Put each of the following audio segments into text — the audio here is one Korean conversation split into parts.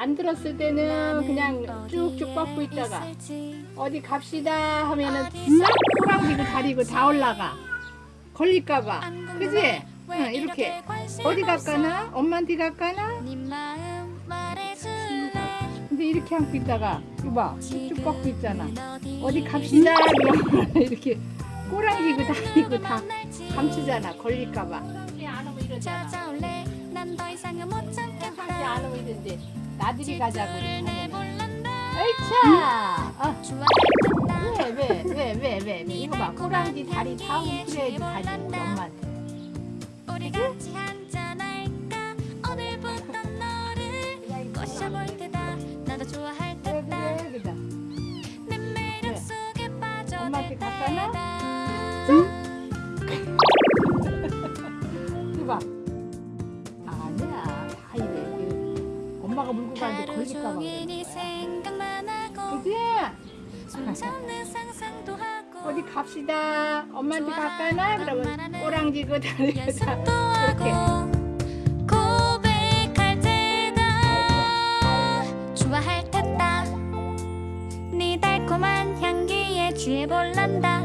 안 들었을 때는 그냥 쭉쭉 뻗고 있다가 어디 갑시다 하면은 싹 꼬랑지고 다리고 다 올라가. 걸릴까봐. 그지? 응, 이렇게 어디 갈까나? 엄마한테 갈까나? 근데 이렇게 안고 있다가 이봐. 쭉쭉 뻗고 있잖아. 어디 갑시다 이렇게 꼬랑지고 다니고 다 감추잖아. 걸릴까봐. 안 오면 이러잖아 안 오면 이러는데 나들이 가자고 하면 어이차! 아, 좋아했단다. 왜, 왜, 왜, 왜, 왜, 왜, 이거 봐. 꼬랑지 다리 다 웅크려야지 가지, 엄마한테. 좋아할 그래, 그래, 그래. 엄마한테 빠져들 갈 엄마가 물고 가는데 걸릴까봐 거야. 생각만 하고 그지? 어디 갑시다. 엄마한테 갈까나? 그러면 꼬랑지고 다리고 다. 연습도 그렇게. 하고 고백할 때다 좋아할 테다 네 달콤한 향기에 취해 볼란다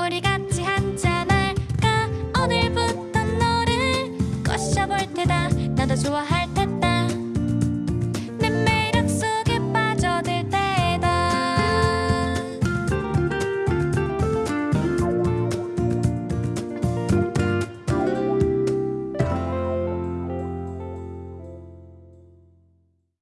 우리 같이 한잔 할까 오늘부터 너를 꼬셔볼 테다 나도 좋아할